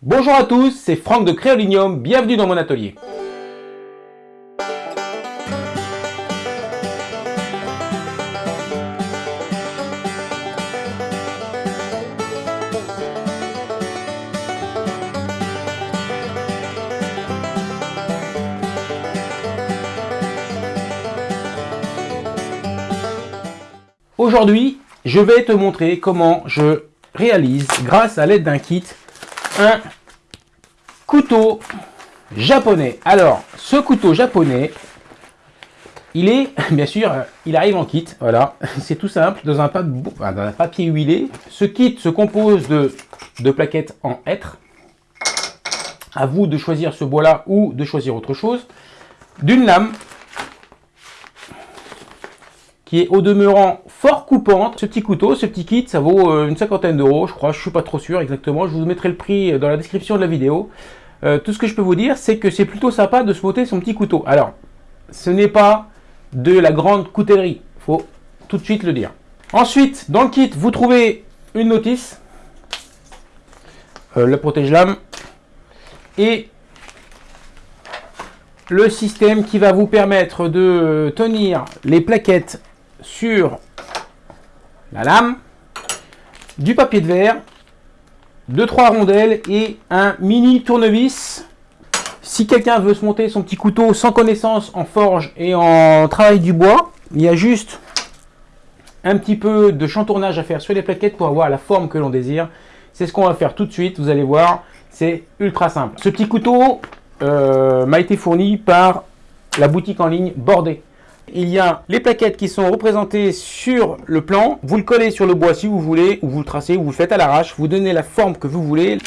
Bonjour à tous, c'est Franck de Créolinium, bienvenue dans mon atelier. Aujourd'hui, je vais te montrer comment je réalise, grâce à l'aide d'un kit, un couteau japonais. Alors, ce couteau japonais, il est, bien sûr, il arrive en kit, voilà, c'est tout simple, dans un, papier huilé. Ce kit se compose de, de plaquettes en hêtre. À vous de choisir ce bois-là ou de choisir autre chose. D'une lame, qui est au demeurant fort coupante. Ce petit couteau, ce petit kit, ça vaut euh, une cinquantaine d'euros, je crois, je suis pas trop sûr exactement. Je vous mettrai le prix dans la description de la vidéo. Euh, tout ce que je peux vous dire, c'est que c'est plutôt sympa de se monter son petit couteau. Alors, ce n'est pas de la grande coutellerie, faut tout de suite le dire. Ensuite, dans le kit, vous trouvez une notice, euh, le protège-lame, et le système qui va vous permettre de tenir les plaquettes sur la lame, du papier de verre, deux trois rondelles et un mini tournevis. Si quelqu'un veut se monter son petit couteau sans connaissance en forge et en travail du bois, il y a juste un petit peu de chantournage à faire sur les plaquettes pour avoir la forme que l'on désire. C'est ce qu'on va faire tout de suite, vous allez voir, c'est ultra simple. Ce petit couteau euh, m'a été fourni par la boutique en ligne Bordé. Il y a les plaquettes qui sont représentées sur le plan. Vous le collez sur le bois si vous voulez, ou vous le tracez, ou vous le faites à l'arrache. Vous donnez la forme que vous voulez.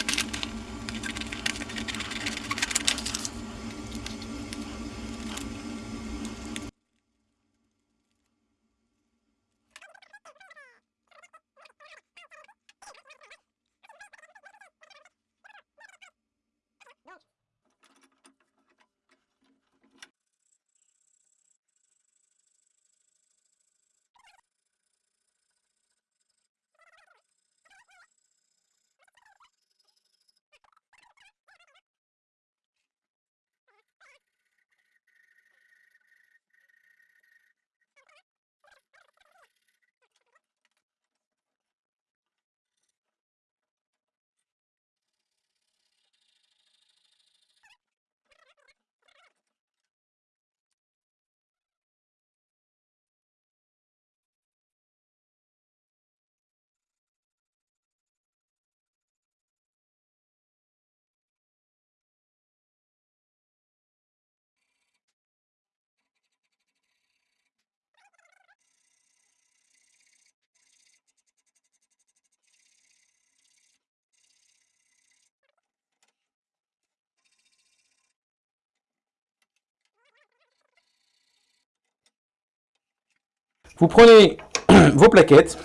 Vous prenez vos plaquettes,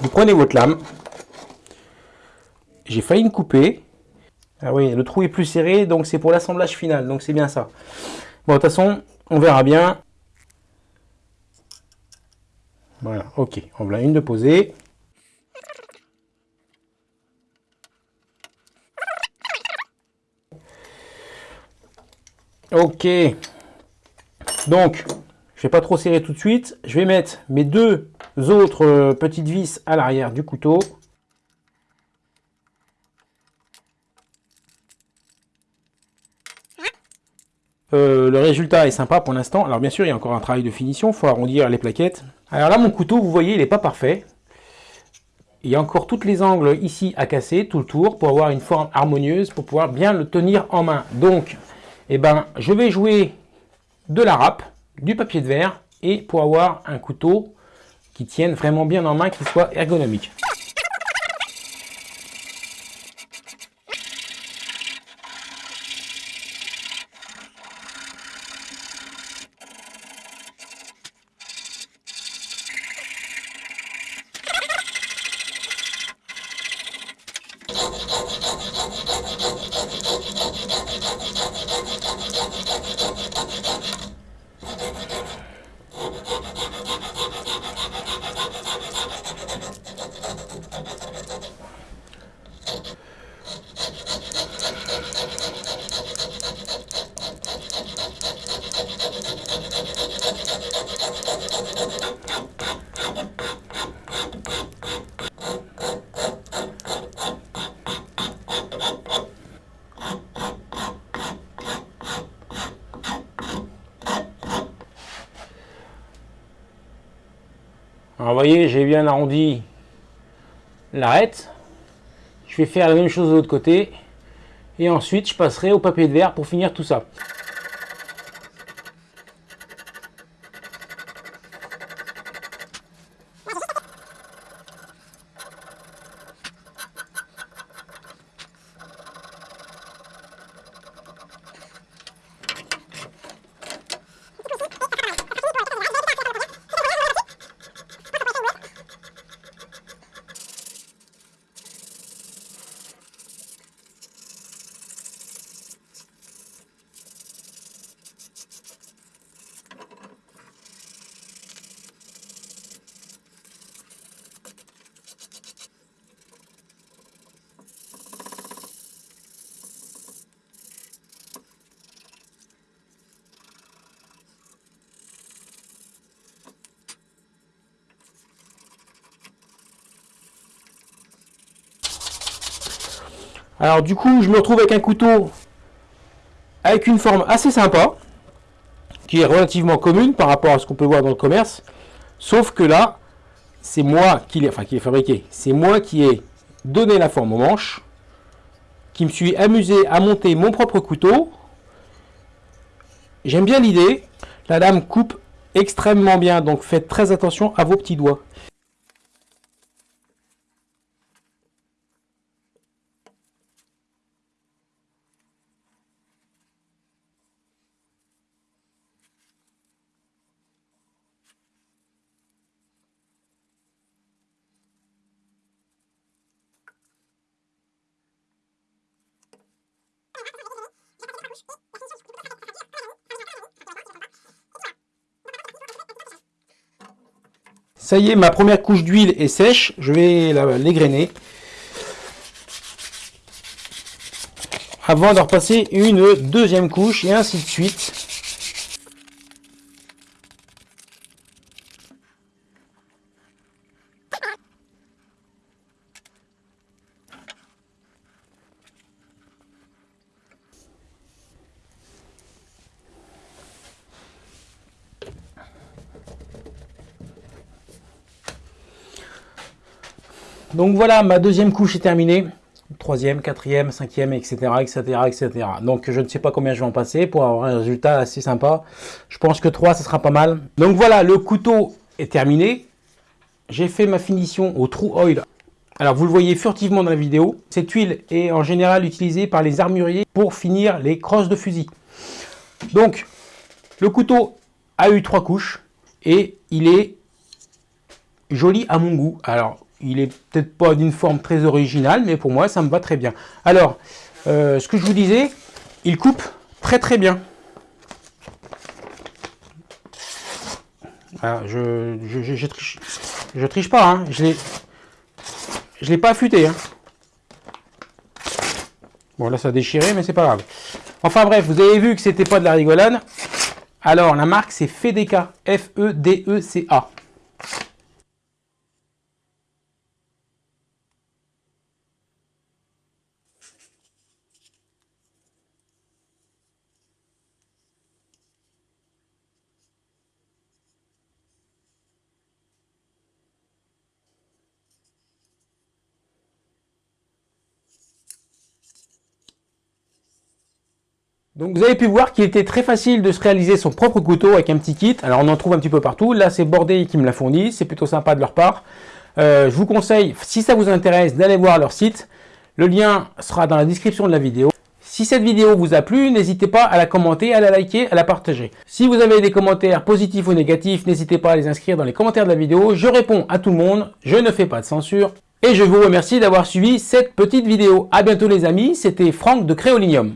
vous prenez votre lame. J'ai failli me couper. Ah oui, le trou est plus serré, donc c'est pour l'assemblage final, donc c'est bien ça. Bon, de toute façon, on verra bien. Voilà, ok. On voilà une de posée. Ok. Donc, je vais pas trop serrer tout de suite. Je vais mettre mes deux autres euh, petites vis à l'arrière du couteau. Euh, le résultat est sympa pour l'instant. Alors bien sûr, il y a encore un travail de finition. Il faut arrondir les plaquettes. Alors là, mon couteau, vous voyez, il n'est pas parfait. Il y a encore toutes les angles ici à casser, tout le tour, pour avoir une forme harmonieuse, pour pouvoir bien le tenir en main. Donc, eh ben, je vais jouer de la râpe du papier de verre et pour avoir un couteau qui tienne vraiment bien en main, qui soit ergonomique. Voyez, j'ai bien arrondi l'arête. Je vais faire la même chose de l'autre côté. Et ensuite, je passerai au papier de verre pour finir tout ça. Alors du coup, je me retrouve avec un couteau avec une forme assez sympa, qui est relativement commune par rapport à ce qu'on peut voir dans le commerce, sauf que là, c'est moi qui l'ai enfin, qui fabriqué, c'est moi qui ai donné la forme aux manches, qui me suis amusé à monter mon propre couteau. J'aime bien l'idée, la lame coupe extrêmement bien, donc faites très attention à vos petits doigts. Ça y est, ma première couche d'huile est sèche. Je vais l'égrainer. Avant de repasser une deuxième couche et ainsi de suite. Donc voilà, ma deuxième couche est terminée. Troisième, quatrième, cinquième, etc., etc., etc. Donc je ne sais pas combien je vais en passer pour avoir un résultat assez sympa. Je pense que 3, ce sera pas mal. Donc voilà, le couteau est terminé. J'ai fait ma finition au True Oil. Alors vous le voyez furtivement dans la vidéo. Cette huile est en général utilisée par les armuriers pour finir les crosses de fusil. Donc le couteau a eu trois couches et il est joli à mon goût. Alors il est peut-être pas d'une forme très originale, mais pour moi, ça me va très bien. Alors, euh, ce que je vous disais, il coupe très très bien. je, je, triche, je triche pas, hein. je ne l'ai pas affûté. Hein. Bon, là, ça a déchiré, mais c'est pas grave. Enfin bref, vous avez vu que c'était pas de la rigolade. Alors, la marque, c'est Fedeka. F-E-D-E-C-A. Donc vous avez pu voir qu'il était très facile de se réaliser son propre couteau avec un petit kit. Alors on en trouve un petit peu partout. Là c'est Bordé qui me l'a fourni. C'est plutôt sympa de leur part. Euh, je vous conseille, si ça vous intéresse, d'aller voir leur site. Le lien sera dans la description de la vidéo. Si cette vidéo vous a plu, n'hésitez pas à la commenter, à la liker, à la partager. Si vous avez des commentaires positifs ou négatifs, n'hésitez pas à les inscrire dans les commentaires de la vidéo. Je réponds à tout le monde, je ne fais pas de censure. Et je vous remercie d'avoir suivi cette petite vidéo. A bientôt les amis, c'était Franck de Créolinium.